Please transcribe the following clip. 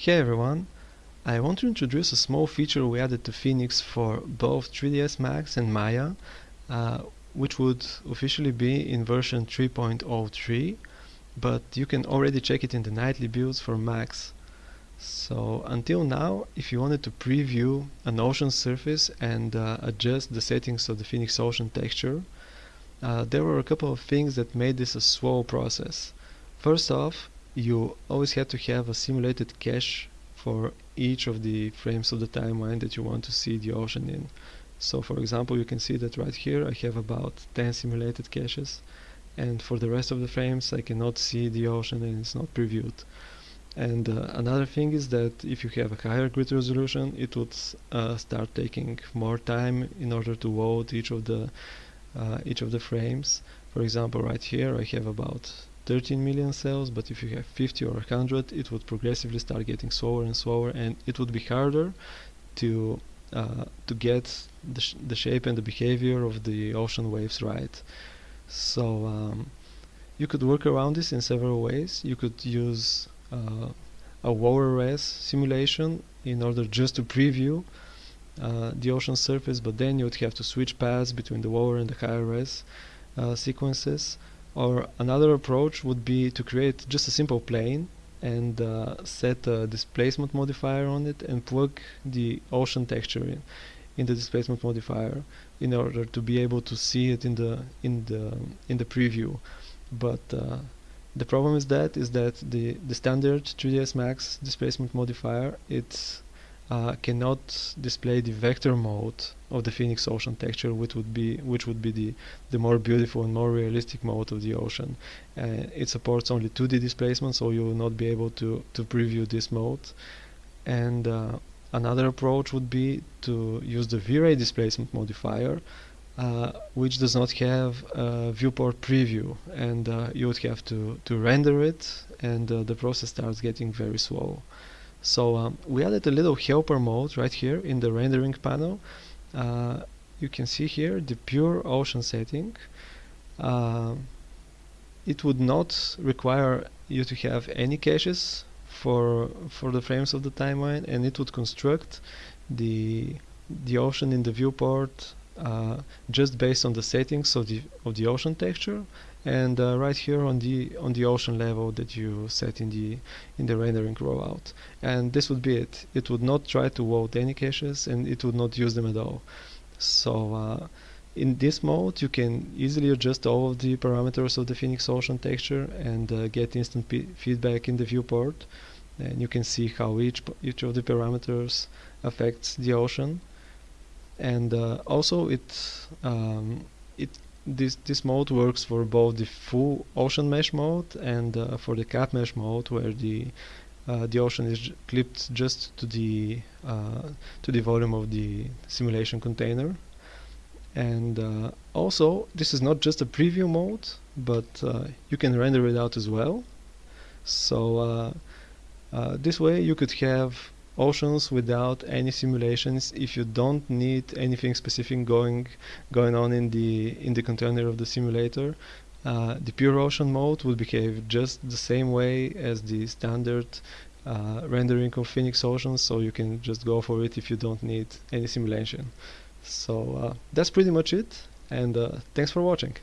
Hey everyone! I want to introduce a small feature we added to Phoenix for both 3ds Max and Maya, uh, which would officially be in version 3.03, but you can already check it in the nightly builds for Max. So until now, if you wanted to preview an ocean surface and uh, adjust the settings of the Phoenix Ocean texture, uh, there were a couple of things that made this a slow process. First off, you always have to have a simulated cache for each of the frames of the timeline that you want to see the ocean in. So for example, you can see that right here I have about 10 simulated caches and for the rest of the frames I cannot see the ocean and it's not previewed. And uh, another thing is that if you have a higher grid resolution, it would uh, start taking more time in order to load each of the uh, each of the frames. For example, right here I have about 13 million cells but if you have 50 or 100 it would progressively start getting slower and slower and it would be harder to uh, to get the, sh the shape and the behavior of the ocean waves right. So um, you could work around this in several ways. You could use uh, a lower res simulation in order just to preview uh, the ocean surface but then you would have to switch paths between the lower and the higher res uh, sequences or another approach would be to create just a simple plane and uh, set a displacement modifier on it and plug the ocean texture in, in the displacement modifier in order to be able to see it in the in the in the preview. But uh, the problem is that is that the the standard 3ds max displacement modifier it's uh, cannot display the vector mode of the Phoenix Ocean texture, which would be which would be the the more beautiful and more realistic mode of the ocean. Uh, it supports only 2D displacement, so you will not be able to to preview this mode. And uh, another approach would be to use the V-Ray displacement modifier, uh, which does not have a viewport preview, and uh, you would have to to render it, and uh, the process starts getting very slow. So um, we added a little helper mode right here in the rendering panel. Uh, you can see here the pure ocean setting. Uh, it would not require you to have any caches for for the frames of the timeline, and it would construct the the ocean in the viewport just based on the settings of the of the ocean texture and uh, right here on the on the ocean level that you set in the in the rendering rollout. And this would be it. It would not try to load any caches and it would not use them at all. So uh, in this mode you can easily adjust all of the parameters of the Phoenix Ocean texture and uh, get instant feedback in the viewport. And you can see how each each of the parameters affects the ocean and uh, also it um, it this this mode works for both the full ocean mesh mode and uh, for the cap mesh mode where the uh, the ocean is clipped just to the to the volume of the simulation container. And uh, also this is not just a preview mode but uh, you can render it out as well. So uh, this way you could have oceans without any simulations. If you don't need anything specific going going on in the in the container of the simulator uh, the pure ocean mode would behave just the same way as the standard uh, rendering of Phoenix Ocean so you can just go for it if you don't need any simulation. So uh, that's pretty much it and uh, thanks for watching